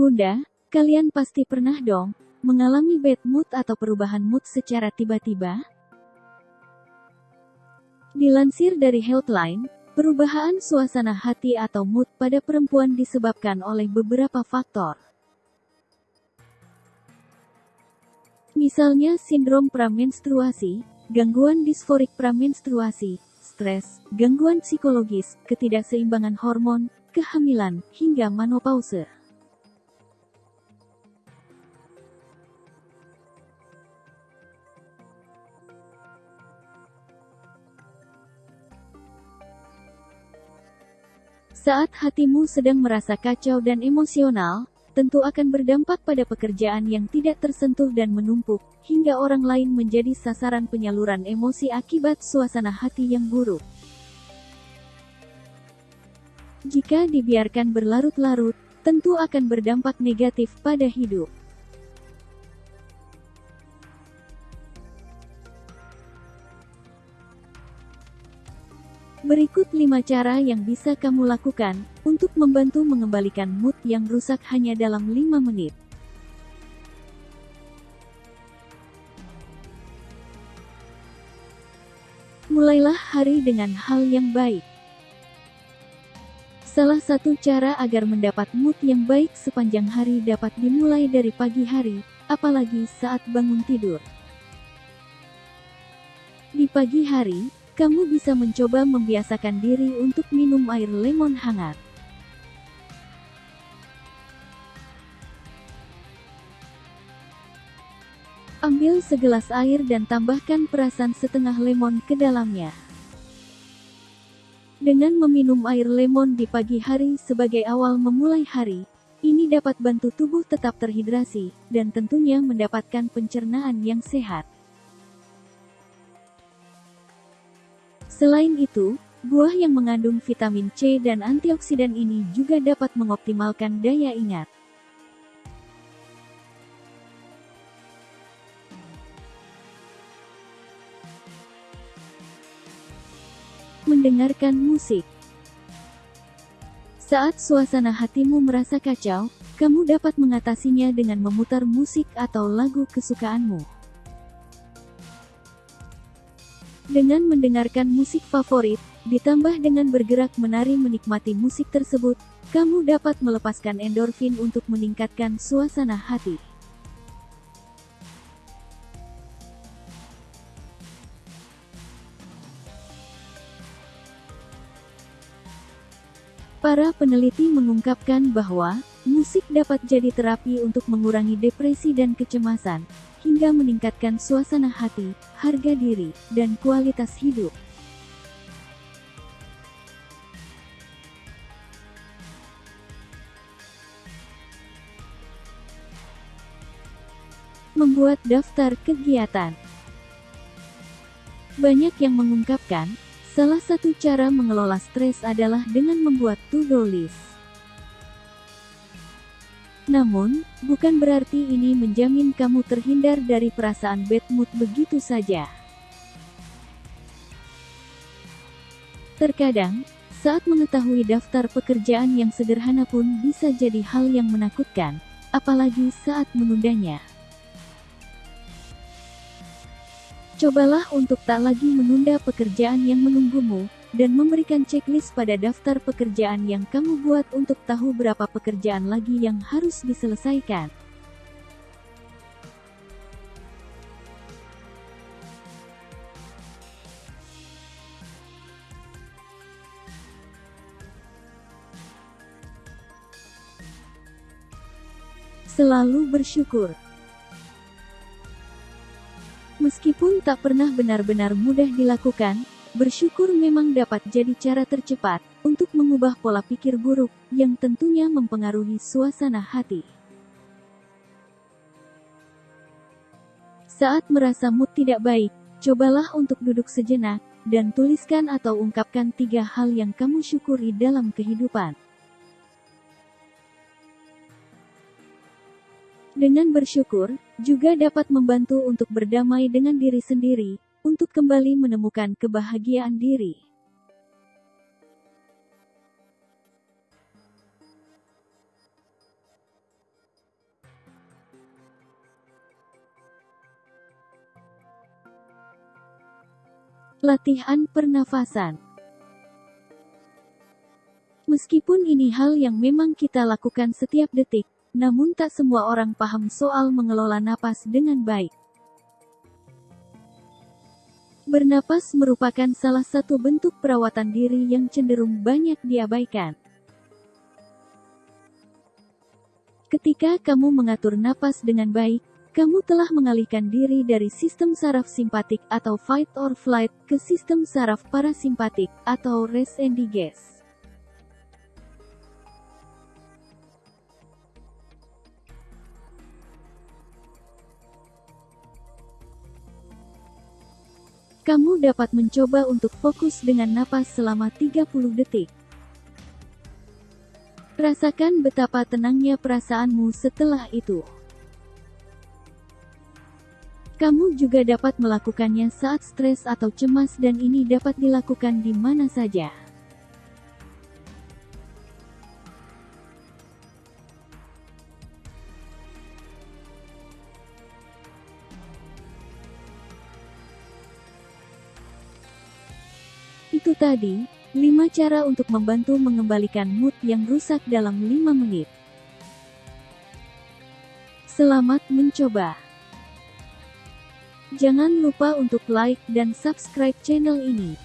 Bunda, kalian pasti pernah dong mengalami bad mood atau perubahan mood secara tiba-tiba? Dilansir dari Healthline, perubahan suasana hati atau mood pada perempuan disebabkan oleh beberapa faktor. Misalnya sindrom pramenstruasi, gangguan disforik pramenstruasi, stres, gangguan psikologis, ketidakseimbangan hormon, kehamilan, hingga menopause. Saat hatimu sedang merasa kacau dan emosional, tentu akan berdampak pada pekerjaan yang tidak tersentuh dan menumpuk, hingga orang lain menjadi sasaran penyaluran emosi akibat suasana hati yang buruk. Jika dibiarkan berlarut-larut, tentu akan berdampak negatif pada hidup. Berikut 5 cara yang bisa kamu lakukan untuk membantu mengembalikan mood yang rusak hanya dalam 5 menit. Mulailah hari dengan hal yang baik. Salah satu cara agar mendapat mood yang baik sepanjang hari dapat dimulai dari pagi hari, apalagi saat bangun tidur. Di pagi hari, kamu bisa mencoba membiasakan diri untuk minum air lemon hangat. Ambil segelas air dan tambahkan perasan setengah lemon ke dalamnya. Dengan meminum air lemon di pagi hari sebagai awal memulai hari, ini dapat bantu tubuh tetap terhidrasi, dan tentunya mendapatkan pencernaan yang sehat. Selain itu, buah yang mengandung vitamin C dan antioksidan ini juga dapat mengoptimalkan daya ingat. Mendengarkan musik Saat suasana hatimu merasa kacau, kamu dapat mengatasinya dengan memutar musik atau lagu kesukaanmu. Dengan mendengarkan musik favorit, ditambah dengan bergerak menari menikmati musik tersebut, kamu dapat melepaskan endorfin untuk meningkatkan suasana hati. Para peneliti mengungkapkan bahwa musik dapat jadi terapi untuk mengurangi depresi dan kecemasan, hingga meningkatkan suasana hati, harga diri, dan kualitas hidup. Membuat daftar kegiatan Banyak yang mengungkapkan, salah satu cara mengelola stres adalah dengan membuat to-do list. Namun, bukan berarti ini menjamin kamu terhindar dari perasaan bad mood begitu saja. Terkadang, saat mengetahui daftar pekerjaan yang sederhana pun bisa jadi hal yang menakutkan, apalagi saat menundanya. Cobalah untuk tak lagi menunda pekerjaan yang menunggumu, dan memberikan checklist pada daftar pekerjaan yang kamu buat untuk tahu berapa pekerjaan lagi yang harus diselesaikan. Selalu bersyukur. Meskipun tak pernah benar-benar mudah dilakukan, Bersyukur memang dapat jadi cara tercepat untuk mengubah pola pikir buruk yang tentunya mempengaruhi suasana hati. Saat merasa mood tidak baik, cobalah untuk duduk sejenak dan tuliskan atau ungkapkan tiga hal yang kamu syukuri dalam kehidupan. Dengan bersyukur, juga dapat membantu untuk berdamai dengan diri sendiri untuk kembali menemukan kebahagiaan diri. Latihan pernafasan. Meskipun ini hal yang memang kita lakukan setiap detik, namun tak semua orang paham soal mengelola napas dengan baik. Bernapas merupakan salah satu bentuk perawatan diri yang cenderung banyak diabaikan. Ketika kamu mengatur napas dengan baik, kamu telah mengalihkan diri dari sistem saraf simpatik atau fight or flight ke sistem saraf parasimpatik atau rest and digest. Kamu dapat mencoba untuk fokus dengan napas selama 30 detik. Rasakan betapa tenangnya perasaanmu setelah itu. Kamu juga dapat melakukannya saat stres atau cemas dan ini dapat dilakukan di mana saja. Itu tadi, 5 cara untuk membantu mengembalikan mood yang rusak dalam 5 menit. Selamat mencoba! Jangan lupa untuk like dan subscribe channel ini.